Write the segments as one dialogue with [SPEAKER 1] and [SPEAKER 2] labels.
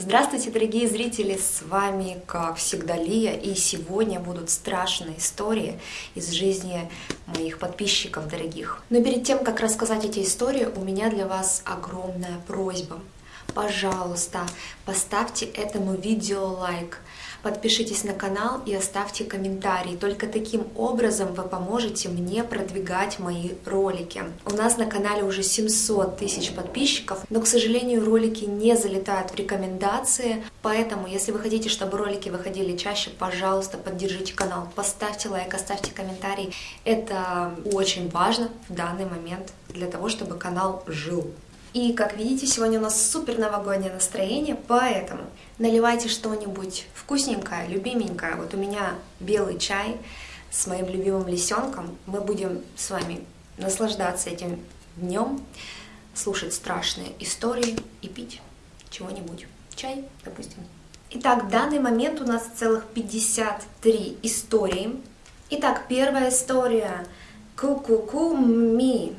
[SPEAKER 1] Здравствуйте, дорогие зрители! С вами, как всегда, Лия, и сегодня будут страшные истории из жизни моих подписчиков дорогих. Но перед тем, как рассказать эти истории, у меня для вас огромная просьба. Пожалуйста, поставьте этому видео лайк, Подпишитесь на канал и оставьте комментарий. Только таким образом вы поможете мне продвигать мои ролики. У нас на канале уже 700 тысяч подписчиков, но, к сожалению, ролики не залетают в рекомендации. Поэтому, если вы хотите, чтобы ролики выходили чаще, пожалуйста, поддержите канал, поставьте лайк, оставьте комментарий. Это очень важно в данный момент для того, чтобы канал жил. И, как видите, сегодня у нас супер новогоднее настроение, поэтому наливайте что-нибудь вкусненькое, любименькое. Вот у меня белый чай с моим любимым лисенком. Мы будем с вами наслаждаться этим днем, слушать страшные истории и пить чего-нибудь. Чай, допустим. Итак, в данный момент у нас целых 53 истории. Итак, первая история. Ку-ку-ку-ми.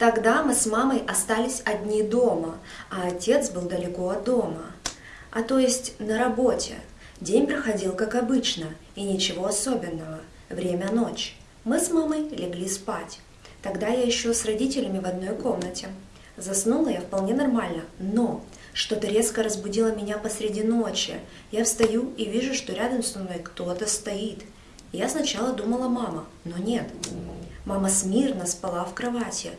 [SPEAKER 1] Тогда мы с мамой остались одни дома, а отец был далеко от дома. А то есть на работе. День проходил как обычно, и ничего особенного. Время ночь. Мы с мамой легли спать. Тогда я еще с родителями в одной комнате. Заснула я вполне нормально, но что-то резко разбудило меня посреди ночи. Я встаю и вижу, что рядом со мной кто-то стоит. Я сначала думала мама, но нет. Мама смирно спала в кровати,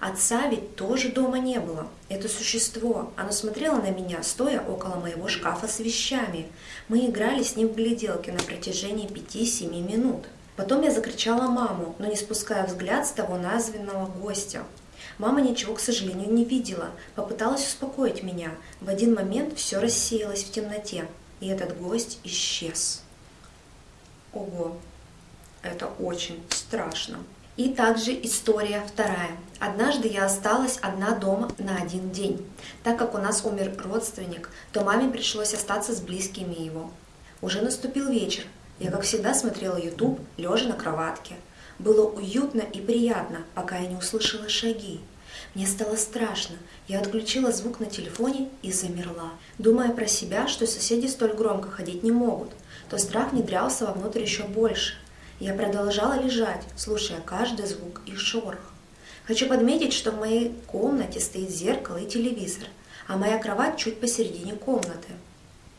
[SPEAKER 1] Отца ведь тоже дома не было. Это существо, оно смотрело на меня, стоя около моего шкафа с вещами. Мы играли с ним в гляделки на протяжении пяти-семи минут. Потом я закричала маму, но не спуская взгляд с того названного гостя. Мама ничего, к сожалению, не видела, попыталась успокоить меня. В один момент все рассеялось в темноте, и этот гость исчез. Ого, это очень страшно. И также история вторая. Однажды я осталась одна дома на один день. Так как у нас умер родственник, то маме пришлось остаться с близкими его. Уже наступил вечер. Я, как всегда, смотрела YouTube, лежа на кроватке. Было уютно и приятно, пока я не услышала шаги. Мне стало страшно. Я отключила звук на телефоне и замерла, думая про себя, что соседи столь громко ходить не могут. То страх внедрялся вовнутрь еще больше – я продолжала лежать, слушая каждый звук и шорох. Хочу подметить, что в моей комнате стоит зеркало и телевизор, а моя кровать чуть посередине комнаты.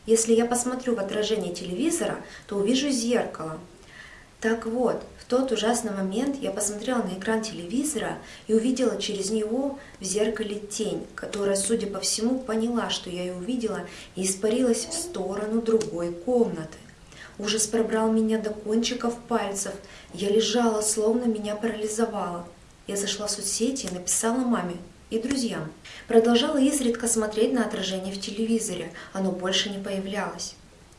[SPEAKER 1] Если я посмотрю в отражение телевизора, то увижу зеркало. Так вот, в тот ужасный момент я посмотрела на экран телевизора и увидела через него в зеркале тень, которая, судя по всему, поняла, что я ее увидела и испарилась в сторону другой комнаты. Ужас пробрал меня до кончиков пальцев. Я лежала, словно меня парализовало. Я зашла в соцсети и написала маме и друзьям. Продолжала изредка смотреть на отражение в телевизоре. Оно больше не появлялось.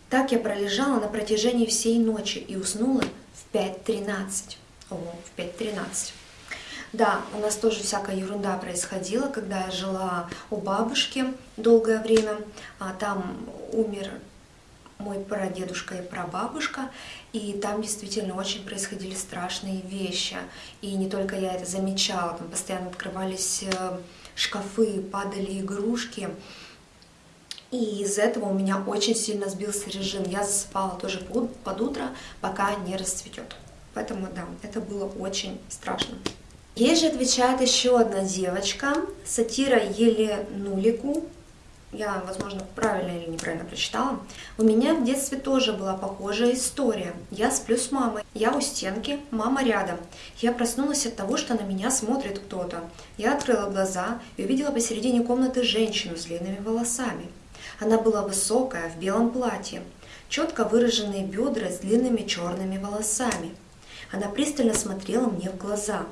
[SPEAKER 1] Так я пролежала на протяжении всей ночи и уснула в 5.13. О, в 5.13. Да, у нас тоже всякая ерунда происходила, когда я жила у бабушки долгое время. А там умер мой прадедушка и прабабушка, и там действительно очень происходили страшные вещи. И не только я это замечала, там постоянно открывались э, шкафы, падали игрушки. И из этого у меня очень сильно сбился режим. Я засыпала тоже под утро, пока не расцветет. Поэтому да, это было очень страшно. Ей же отвечает еще одна девочка, сатира Еле Нулику, я, возможно, правильно или неправильно прочитала. У меня в детстве тоже была похожая история. Я сплю с мамой, я у стенки, мама рядом. Я проснулась от того, что на меня смотрит кто-то. Я открыла глаза и увидела посередине комнаты женщину с длинными волосами. Она была высокая, в белом платье, четко выраженные бедра с длинными черными волосами. Она пристально смотрела мне в глаза.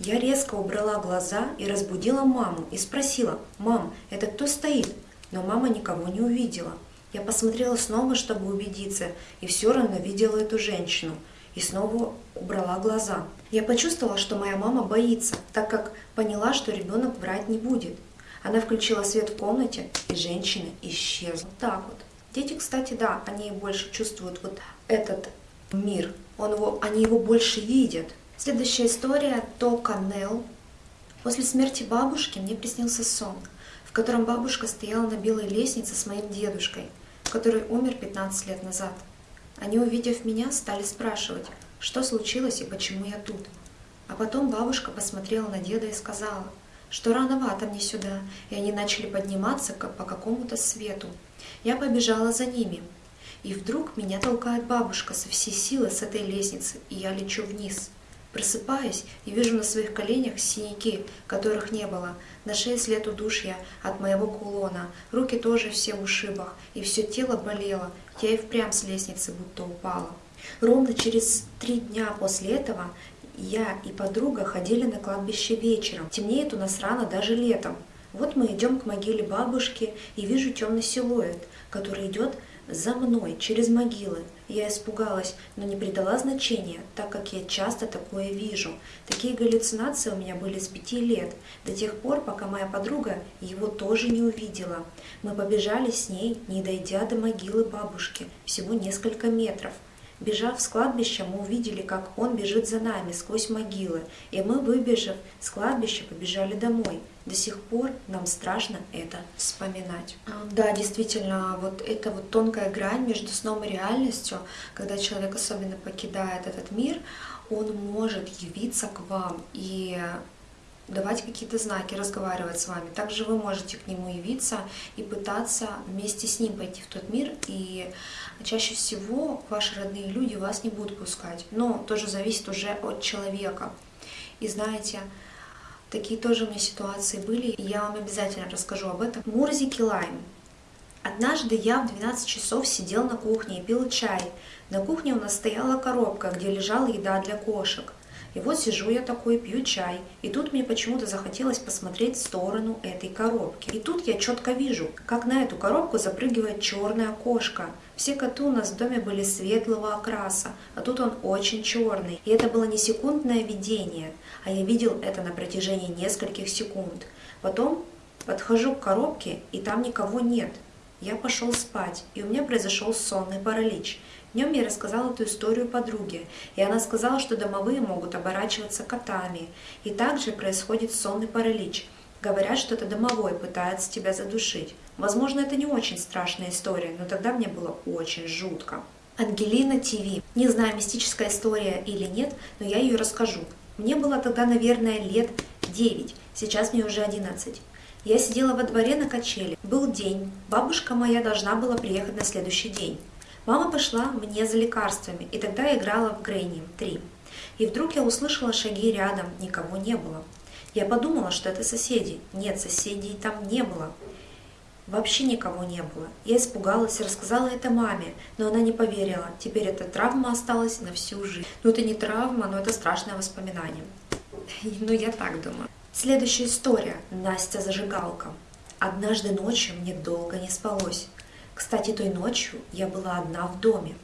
[SPEAKER 1] Я резко убрала глаза и разбудила маму и спросила, «Мам, это кто стоит?» Но мама никого не увидела. Я посмотрела снова, чтобы убедиться, и все равно видела эту женщину. И снова убрала глаза. Я почувствовала, что моя мама боится, так как поняла, что ребенок врать не будет. Она включила свет в комнате, и женщина исчезла. Так вот. Дети, кстати, да, они больше чувствуют вот этот мир. Он его, они его больше видят. Следующая история – то Канел. После смерти бабушки мне приснился сон – котором бабушка стояла на белой лестнице с моим дедушкой, который умер 15 лет назад. Они, увидев меня, стали спрашивать, что случилось и почему я тут. А потом бабушка посмотрела на деда и сказала, что рановато мне сюда, и они начали подниматься по какому-то свету. Я побежала за ними, и вдруг меня толкает бабушка со всей силы с этой лестницы, и я лечу вниз. Просыпаюсь и вижу на своих коленях синяки, которых не было, на шее след удушья от моего кулона, руки тоже все в ушибах, и все тело болело, я и впрямь с лестницы будто упала. Ровно через три дня после этого я и подруга ходили на кладбище вечером. Темнеет у нас рано даже летом. Вот мы идем к могиле бабушки и вижу темный силуэт, который идет за мной, через могилы. Я испугалась, но не придала значения, так как я часто такое вижу. Такие галлюцинации у меня были с пяти лет, до тех пор, пока моя подруга его тоже не увидела. Мы побежали с ней, не дойдя до могилы бабушки, всего несколько метров. Бежав с кладбища, мы увидели, как он бежит за нами сквозь могилы, и мы, выбежав с кладбища, побежали домой. До сих пор нам страшно это вспоминать. А, да, действительно, вот это вот тонкая грань между сном и реальностью, когда человек особенно покидает этот мир, он может явиться к вам и давать какие-то знаки, разговаривать с вами. Также вы можете к нему явиться и пытаться вместе с ним пойти в тот мир. И чаще всего ваши родные люди вас не будут пускать. Но тоже зависит уже от человека. И знаете, такие тоже у меня ситуации были, и я вам обязательно расскажу об этом. Мурзики лайм. Однажды я в 12 часов сидел на кухне и пил чай. На кухне у нас стояла коробка, где лежала еда для кошек – и вот сижу я такой, пью чай, и тут мне почему-то захотелось посмотреть в сторону этой коробки. И тут я четко вижу, как на эту коробку запрыгивает черная кошка. Все коты у нас в доме были светлого окраса, а тут он очень черный. И это было не секундное видение, а я видел это на протяжении нескольких секунд. Потом подхожу к коробке, и там никого нет. Я пошел спать, и у меня произошел сонный паралич. Днем я рассказала эту историю подруге, и она сказала, что домовые могут оборачиваться котами. И также происходит сонный паралич. Говорят, что это домовой пытается тебя задушить. Возможно, это не очень страшная история, но тогда мне было очень жутко. Ангелина ТВ. Не знаю, мистическая история или нет, но я ее расскажу. Мне было тогда, наверное, лет 9, сейчас мне уже 11. Я сидела во дворе на качели. Был день, бабушка моя должна была приехать на следующий день. Мама пошла мне за лекарствами, и тогда играла в Грейни 3. И вдруг я услышала шаги рядом, никого не было. Я подумала, что это соседи. Нет, соседей там не было. Вообще никого не было. Я испугалась и рассказала это маме, но она не поверила. Теперь эта травма осталась на всю жизнь. Ну это не травма, но это страшное воспоминание. Ну я так думаю. Следующая история. Настя зажигалка. Однажды ночью мне долго не спалось. Кстати, той ночью я была одна в доме.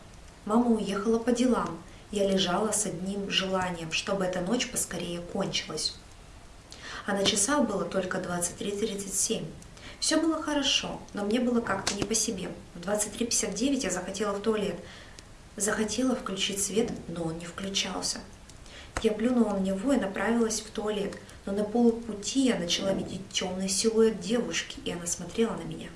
[SPEAKER 1] Мама уехала по делам. Я лежала с одним желанием, чтобы эта ночь поскорее кончилась. А на часах было только 23.37. Все было хорошо, но мне было как-то не по себе. В 23.59 я захотела в туалет. Захотела включить свет, но он не включался. Я плюнула на него и направилась в туалет, но на полупути я начала видеть темный силуэт девушки, и она смотрела на меня.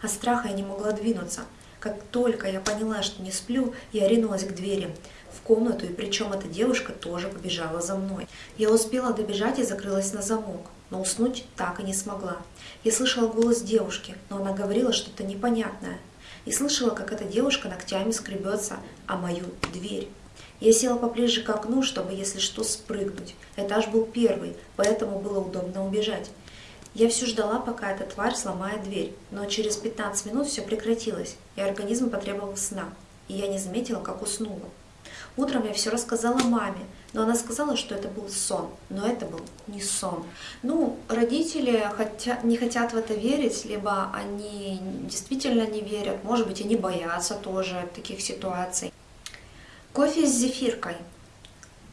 [SPEAKER 1] От страха я не могла двинуться. Как только я поняла, что не сплю, я ринулась к двери в комнату, и причем эта девушка тоже побежала за мной. Я успела добежать и закрылась на замок, но уснуть так и не смогла. Я слышала голос девушки, но она говорила что-то непонятное. И слышала, как эта девушка ногтями скребется о мою дверь. Я села поближе к окну, чтобы, если что, спрыгнуть. Этаж был первый, поэтому было удобно убежать. Я все ждала, пока эта тварь сломает дверь, но через 15 минут все прекратилось, и организм потребовал сна, и я не заметила, как уснула. Утром я все рассказала маме, но она сказала, что это был сон, но это был не сон. Ну, родители хотя, не хотят в это верить, либо они действительно не верят, может быть, они боятся тоже таких ситуаций. Кофе с зефиркой.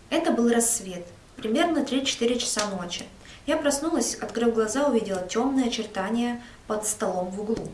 [SPEAKER 1] Это был рассвет, примерно 3-4 часа ночи. Я проснулась, открыв глаза, увидела темное очертание под столом в углу.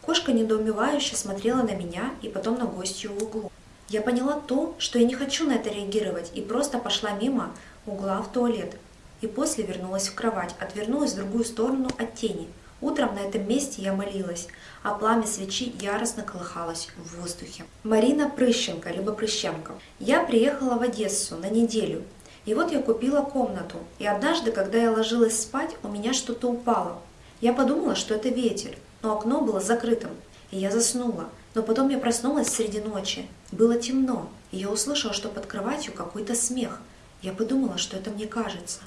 [SPEAKER 1] Кошка недоумевающе смотрела на меня и потом на гостью в углу. Я поняла то, что я не хочу на это реагировать, и просто пошла мимо угла в туалет. И после вернулась в кровать, отвернулась в другую сторону от тени. Утром на этом месте я молилась, а пламя свечи яростно колыхалось в воздухе. Марина Прыщенко, либо Прыщенко. Я приехала в Одессу на неделю. И вот я купила комнату. И однажды, когда я ложилась спать, у меня что-то упало. Я подумала, что это ветер, но окно было закрытым, и я заснула. Но потом я проснулась среди ночи. Было темно, и я услышала, что под кроватью какой-то смех. Я подумала, что это мне кажется.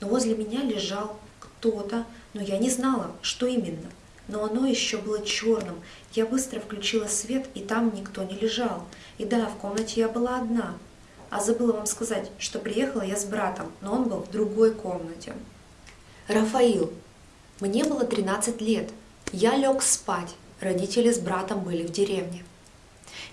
[SPEAKER 1] Но возле меня лежал кто-то, но я не знала, что именно. Но оно еще было черным. Я быстро включила свет, и там никто не лежал. И да, в комнате я была одна. А забыла вам сказать, что приехала я с братом, но он был в другой комнате. Рафаил. Мне было 13 лет. Я лег спать. Родители с братом были в деревне.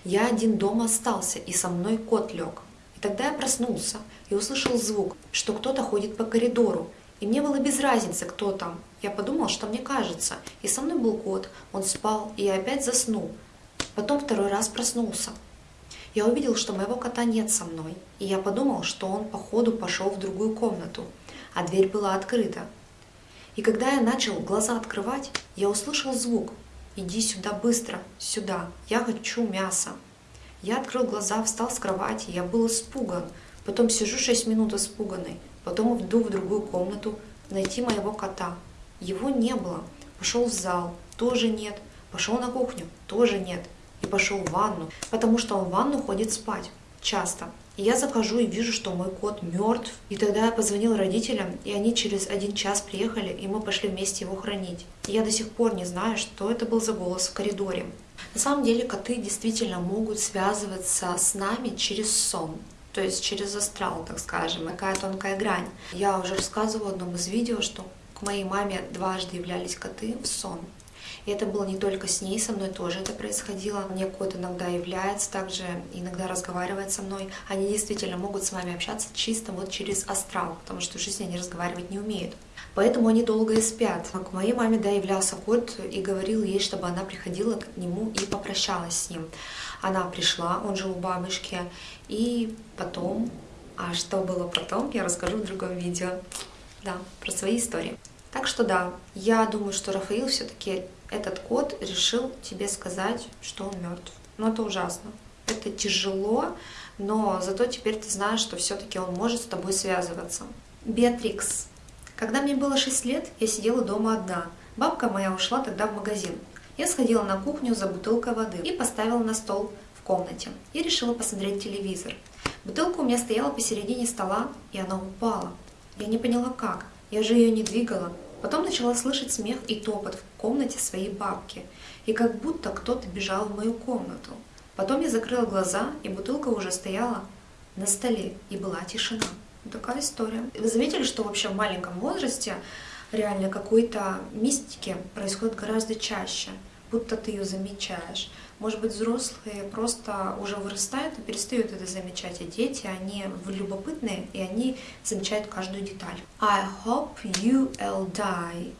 [SPEAKER 1] Я один дома остался, и со мной кот лег. И тогда я проснулся и услышал звук, что кто-то ходит по коридору, и мне было без разницы, кто там. Я подумал, что мне кажется. И со мной был кот. Он спал, и я опять заснул. Потом второй раз проснулся. Я увидел, что моего кота нет со мной. И я подумал, что он по ходу пошел в другую комнату. А дверь была открыта. И когда я начал глаза открывать, я услышал звук. «Иди сюда быстро, сюда, я хочу мяса». Я открыл глаза, встал с кровати, я был испуган. Потом сижу шесть минут испуганный. Потом иду в другую комнату найти моего кота. Его не было. Пошел в зал, тоже нет. Пошел на кухню, тоже нет. И пошел в ванну, потому что он в ванну ходит спать. Часто. И я захожу и вижу, что мой кот мертв. И тогда я позвонил родителям, и они через один час приехали, и мы пошли вместе его хранить. И я до сих пор не знаю, что это был за голос в коридоре. На самом деле коты действительно могут связываться с нами через сон то есть через астрал, так скажем, такая тонкая грань. Я уже рассказывала в одном из видео, что к моей маме дважды являлись коты в сон. И это было не только с ней, со мной тоже это происходило. Мне кот иногда является, также иногда разговаривает со мной. Они действительно могут с вами общаться чисто вот через астрал, потому что в жизни они разговаривать не умеют. Поэтому они долго и спят. К моей маме, да, являлся кот и говорил ей, чтобы она приходила к нему и попрощалась с ним. Она пришла, он жил у бабушки, и потом, а что было потом, я расскажу в другом видео, да, про свои истории. Так что да, я думаю, что Рафаил все-таки этот кот решил тебе сказать, что он мертв. Но это ужасно. Это тяжело, но зато теперь ты знаешь, что все-таки он может с тобой связываться. Беатрикс. Когда мне было 6 лет, я сидела дома одна. Бабка моя ушла тогда в магазин. Я сходила на кухню за бутылкой воды и поставила на стол в комнате. И решила посмотреть телевизор. Бутылка у меня стояла посередине стола, и она упала. Я не поняла как. Я же ее не двигала. Потом начала слышать смех и топот в комнате своей бабки. И как будто кто-то бежал в мою комнату. Потом я закрыла глаза, и бутылка уже стояла на столе, и была тишина. Такая история. Вы заметили, что вообще в маленьком возрасте реально какой-то мистики происходит гораздо чаще, будто ты ее замечаешь. Может быть, взрослые просто уже вырастают и перестают это замечать, а дети, они любопытные, и они замечают каждую деталь. I hope you'll die.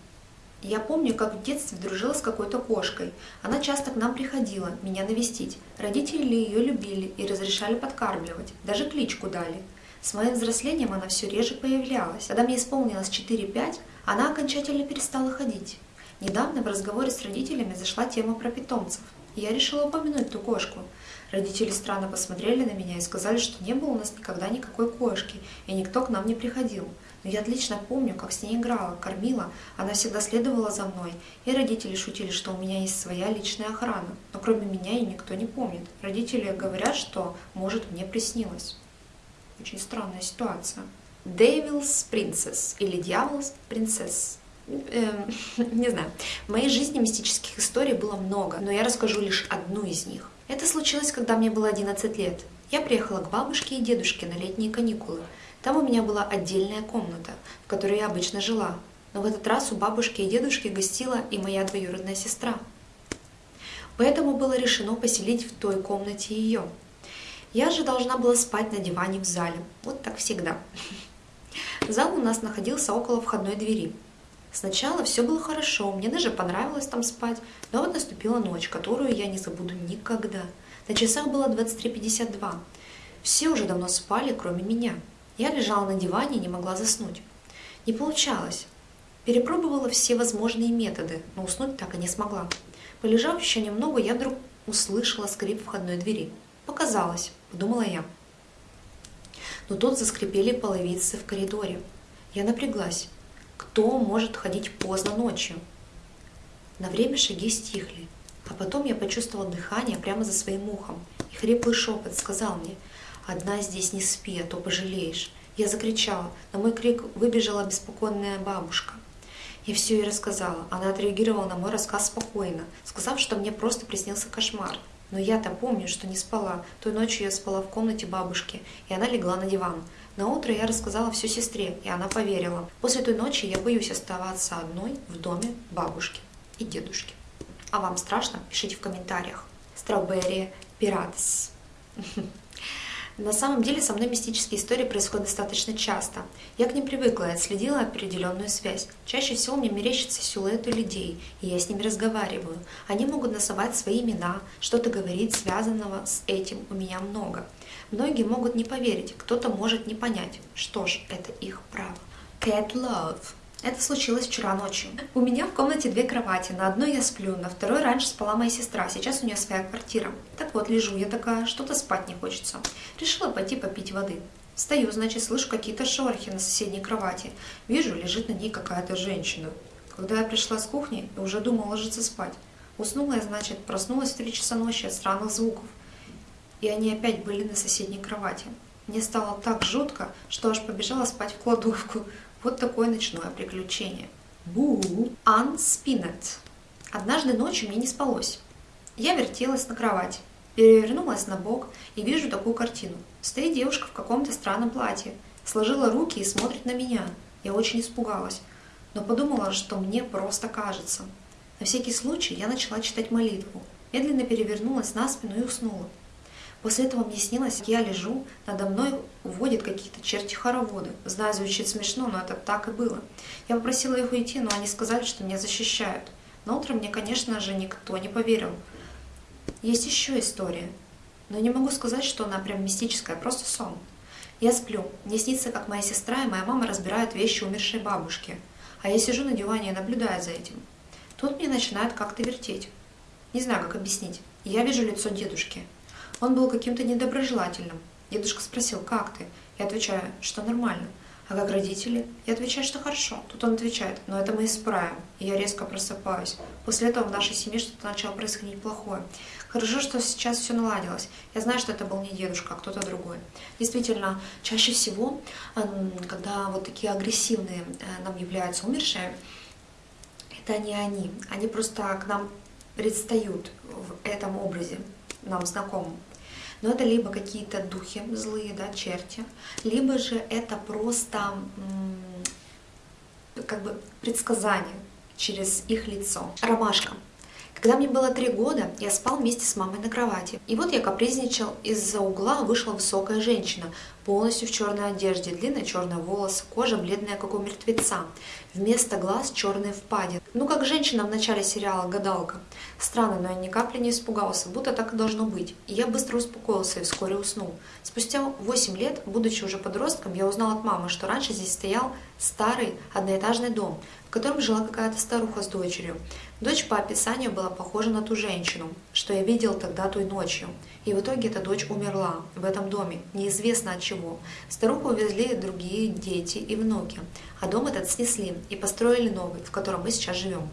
[SPEAKER 1] Я помню, как в детстве дружила с какой-то кошкой. Она часто к нам приходила, меня навестить. Родители ее любили и разрешали подкармливать, даже кличку дали. С моим взрослением она все реже появлялась. Когда мне исполнилось 4-5, она окончательно перестала ходить. Недавно в разговоре с родителями зашла тема про питомцев. И я решила упомянуть ту кошку. Родители странно посмотрели на меня и сказали, что не было у нас никогда никакой кошки, и никто к нам не приходил. Но я отлично помню, как с ней играла, кормила, она всегда следовала за мной, и родители шутили, что у меня есть своя личная охрана. Но кроме меня ее никто не помнит. Родители говорят, что, может, мне приснилось. Очень странная ситуация. Devil's Princess или Дьявол's Princess. Эм, не знаю. В моей жизни мистических историй было много, но я расскажу лишь одну из них. Это случилось, когда мне было 11 лет. Я приехала к бабушке и дедушке на летние каникулы. Там у меня была отдельная комната, в которой я обычно жила. Но в этот раз у бабушки и дедушки гостила и моя двоюродная сестра. Поэтому было решено поселить в той комнате ее. Я же должна была спать на диване в зале. Вот так всегда. Зал у нас находился около входной двери. Сначала все было хорошо, мне даже понравилось там спать, но вот наступила ночь, которую я не забуду никогда. На часах было 23.52. Все уже давно спали, кроме меня. Я лежала на диване и не могла заснуть. Не получалось. Перепробовала все возможные методы, но уснуть так и не смогла. Полежав еще немного, я вдруг услышала скрип входной двери. Показалось, подумала я. Но тут заскрипели половицы в коридоре. Я напряглась. Кто может ходить поздно ночью? На время шаги стихли, а потом я почувствовала дыхание прямо за своим ухом, и хриплый шепот сказал мне «Одна здесь не спи, а то пожалеешь». Я закричала, на мой крик выбежала обеспокоенная бабушка. Я все ей рассказала. Она отреагировала на мой рассказ спокойно, сказав, что мне просто приснился кошмар. Но я-то помню, что не спала. Той ночью я спала в комнате бабушки, и она легла на диван. На утро я рассказала все сестре, и она поверила. После той ночи я боюсь оставаться одной в доме бабушки и дедушки. А вам страшно? Пишите в комментариях. Strawberry Pirates. На самом деле со мной мистические истории происходят достаточно часто. Я к ним привыкла и отследила определенную связь. Чаще всего мне мерещатся силуэты людей, и я с ними разговариваю. Они могут называть свои имена, что-то говорить, связанного с этим у меня много. Многие могут не поверить, кто-то может не понять. Что ж, это их право. Cat Love это случилось вчера ночью. У меня в комнате две кровати. На одной я сплю, на второй раньше спала моя сестра. Сейчас у нее своя квартира. Так вот, лежу я такая, что-то спать не хочется. Решила пойти попить воды. Встаю, значит, слышу какие-то шорохи на соседней кровати. Вижу, лежит на ней какая-то женщина. Когда я пришла с кухни, уже думала ложиться спать. Уснула я, значит, проснулась в три часа ночи от странных звуков. И они опять были на соседней кровати. Мне стало так жутко, что аж побежала спать в кладовку. Вот такое ночное приключение. Бу! Unspinet. Однажды ночью мне не спалось. Я вертелась на кровати, перевернулась на бок и вижу такую картину. Стоит девушка в каком-то странном платье, сложила руки и смотрит на меня. Я очень испугалась, но подумала, что мне просто кажется. На всякий случай я начала читать молитву, медленно перевернулась на спину и уснула. После этого мне снилось, я лежу, надо мной уводят какие-то черти-хороводы. Знаю, звучит смешно, но это так и было. Я попросила их уйти, но они сказали, что меня защищают. На утро мне, конечно же, никто не поверил. Есть еще история, но не могу сказать, что она прям мистическая, просто сон. Я сплю, мне снится, как моя сестра и моя мама разбирают вещи умершей бабушки, а я сижу на диване и наблюдаю за этим. Тут мне начинает как-то вертеть. Не знаю, как объяснить. Я вижу лицо дедушки. Он был каким-то недоброжелательным. Дедушка спросил, как ты? Я отвечаю, что нормально. А как родители? Я отвечаю, что хорошо. Тут он отвечает, но это мы исправим. И я резко просыпаюсь. После этого в нашей семье что-то начало происходить плохое. Хорошо, что сейчас все наладилось. Я знаю, что это был не дедушка, а кто-то другой. Действительно, чаще всего, когда вот такие агрессивные э, нам являются умершие, это не они. Они просто к нам предстают в этом образе нам знакомым. Но это либо какие-то духи злые, да, черти, либо же это просто как бы предсказание через их лицо. Ромашка. Когда мне было три года, я спал вместе с мамой на кровати. И вот я капризничал, из-за угла вышла высокая женщина, полностью в черной одежде, длинные черные волосы, кожа бледная, как у мертвеца. Вместо глаз черные впадины. Ну, как женщина в начале сериала «Гадалка». Странно, но я ни капли не испугался, будто так и должно быть. И я быстро успокоился и вскоре уснул. Спустя 8 лет, будучи уже подростком, я узнал от мамы, что раньше здесь стоял старый одноэтажный дом, в котором жила какая-то старуха с дочерью. Дочь по описанию была похожа на ту женщину, что я видел тогда той ночью. И в итоге эта дочь умерла в этом доме, неизвестно от чего. Старуху увезли другие дети и внуки, а дом этот снесли и построили новый, в котором мы сейчас живем.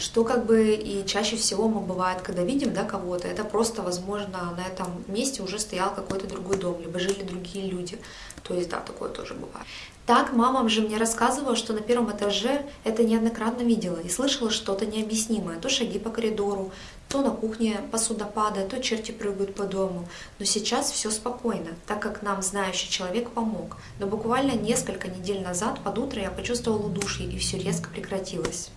[SPEAKER 1] Что как бы и чаще всего мы бывает, когда видим да, кого-то, это просто, возможно, на этом месте уже стоял какой-то другой дом, либо жили другие люди. То есть, да, такое тоже бывает. Так мама же мне рассказывала, что на первом этаже это неоднократно видела и слышала что-то необъяснимое. То шаги по коридору, то на кухне посуда падает, то черти прыгают по дому. Но сейчас все спокойно, так как нам знающий человек помог. Но буквально несколько недель назад под утро я почувствовала удушье и все резко прекратилось.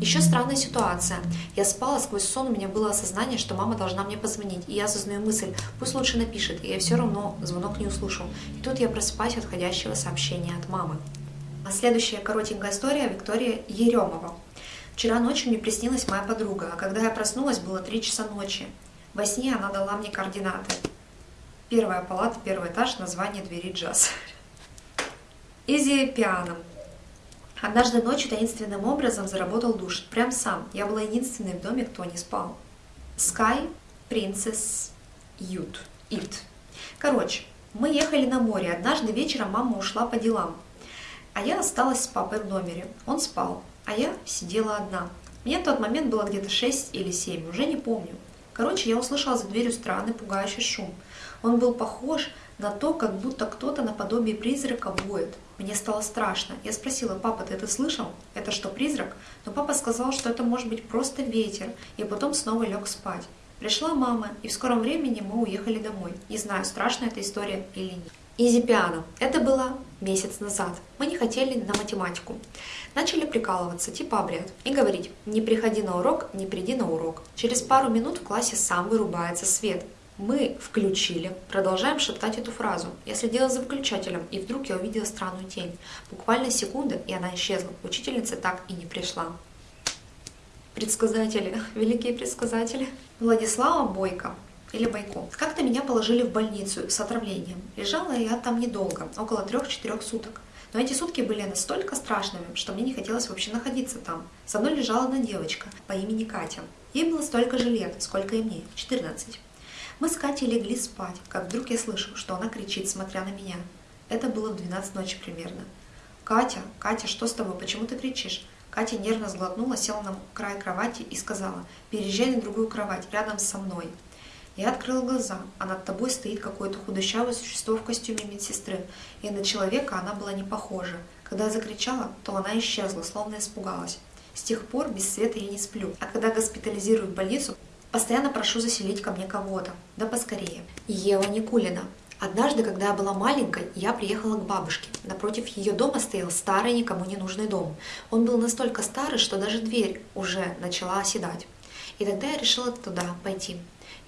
[SPEAKER 1] Еще странная ситуация. Я спала, сквозь сон у меня было осознание, что мама должна мне позвонить. И я осознаю мысль, пусть лучше напишет, и я все равно звонок не услышу. И тут я просыпаюсь от входящего сообщения от мамы. А следующая коротенькая история Виктория Еремова. Вчера ночью мне приснилась моя подруга, а когда я проснулась, было 3 часа ночи. Во сне она дала мне координаты. Первая палата, первый этаж, название двери джаз. Изи пиано. Однажды ночью таинственным образом заработал душ. Прям сам. Я была единственной в доме, кто не спал. Sky Princess Ют. Ит. Короче, мы ехали на море. Однажды вечером мама ушла по делам. А я осталась с папой в номере. Он спал, а я сидела одна. Мне в тот момент было где-то 6 или 7, уже не помню. Короче, я услышала за дверью странный пугающий шум. Он был похож на то, как будто кто-то наподобие призрака воет. Мне стало страшно. Я спросила, папа, ты это слышал? Это что, призрак? Но папа сказал, что это может быть просто ветер, и потом снова лег спать. Пришла мама, и в скором времени мы уехали домой. Не знаю, страшная эта история или нет. Изи пиано. Это было месяц назад. Мы не хотели на математику. Начали прикалываться, типа обряд, и говорить, не приходи на урок, не приди на урок. Через пару минут в классе сам вырубается свет. Мы включили, продолжаем шептать эту фразу. Я следила за выключателем, и вдруг я увидела странную тень. Буквально секунда, и она исчезла. Учительница так и не пришла. Предсказатели, великие предсказатели. Владислава Бойко или Бойко. Как-то меня положили в больницу с отравлением. Лежала я там недолго, около трех-четырех суток. Но эти сутки были настолько страшными, что мне не хотелось вообще находиться там. Со мной лежала одна девочка по имени Катя. Ей было столько же лет, сколько и мне, 14. Мы с Катей легли спать, как вдруг я слышу, что она кричит, смотря на меня. Это было в 12 ночи примерно. «Катя, Катя, что с тобой? Почему ты кричишь?» Катя нервно сглотнула, села на край кровати и сказала, «Переезжай на другую кровать, рядом со мной». Я открыла глаза, а над тобой стоит какое-то худощавое существо в костюме медсестры, и на человека она была не похожа. Когда я закричала, то она исчезла, словно испугалась. С тех пор без света я не сплю, а когда госпитализирую в больницу, постоянно прошу заселить ко мне кого-то. Да поскорее. Ева Никулина. Однажды, когда я была маленькой, я приехала к бабушке. Напротив ее дома стоял старый, никому не нужный дом. Он был настолько старый, что даже дверь уже начала оседать. И тогда я решила туда пойти.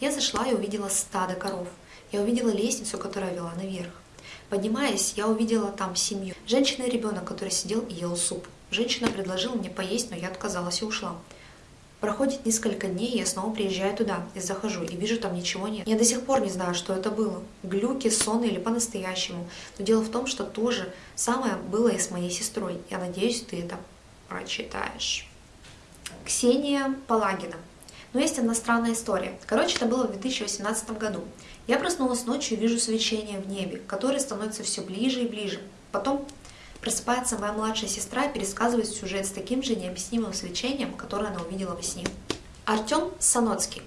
[SPEAKER 1] Я зашла и увидела стадо коров. Я увидела лестницу, которая вела наверх. Поднимаясь, я увидела там семью. Женщина и ребенок, который сидел и ел суп. Женщина предложила мне поесть, но я отказалась и ушла. Проходит несколько дней, я снова приезжаю туда и захожу, и вижу, там ничего нет. Я до сих пор не знаю, что это было. Глюки, сон или по-настоящему. Но дело в том, что то же самое было и с моей сестрой. Я надеюсь, ты это прочитаешь. Ксения Палагина. Но есть одна странная история. Короче, это было в 2018 году. Я проснулась ночью и вижу свечение в небе, которое становится все ближе и ближе. Потом просыпается моя младшая сестра и пересказывает сюжет с таким же необъяснимым свечением, которое она увидела во сне. Артем Саноцкий.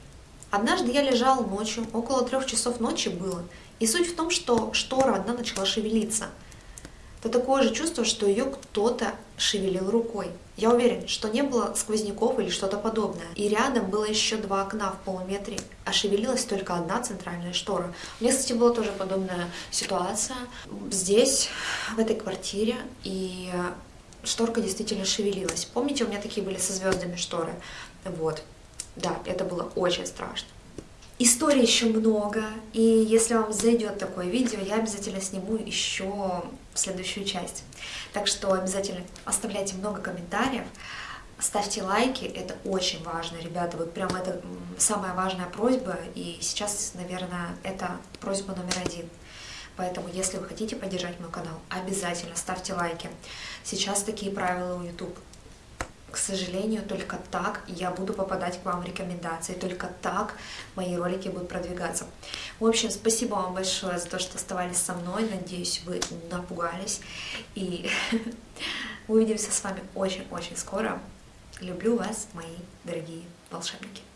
[SPEAKER 1] Однажды я лежал ночью, около трех часов ночи было, и суть в том, что штора одна начала шевелиться – то такое же чувство, что ее кто-то шевелил рукой. Я уверен, что не было сквозняков или что-то подобное. И рядом было еще два окна в полуметре, а шевелилась только одна центральная штора. У меня, кстати, была тоже подобная ситуация здесь, в этой квартире, и шторка действительно шевелилась. Помните, у меня такие были со звездами шторы? Вот. Да, это было очень страшно. Историй еще много, и если вам зайдет такое видео, я обязательно сниму еще следующую часть. Так что обязательно оставляйте много комментариев, ставьте лайки, это очень важно, ребята, вот прям это самая важная просьба, и сейчас, наверное, это просьба номер один. Поэтому, если вы хотите поддержать мой канал, обязательно ставьте лайки. Сейчас такие правила у YouTube к сожалению, только так я буду попадать к вам в рекомендации, только так мои ролики будут продвигаться. В общем, спасибо вам большое за то, что оставались со мной, надеюсь, вы напугались, и увидимся с вами очень-очень скоро. Люблю вас, мои дорогие волшебники.